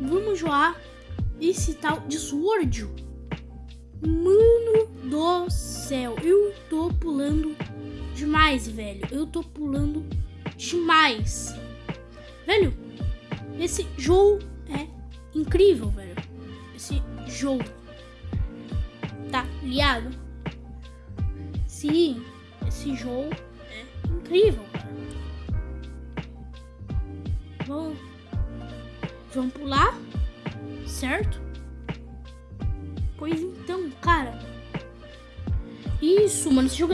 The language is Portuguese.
vamos jogar esse tal de Sword. Mano do céu, eu tô pulando demais, velho. Eu tô pulando demais. Velho, esse jogo é incrível, velho. Esse jogo. Tá ligado? Sim, esse jogo é incrível. Vamos, vamos pular, certo? Pois então, cara. Isso, mano, esse jogo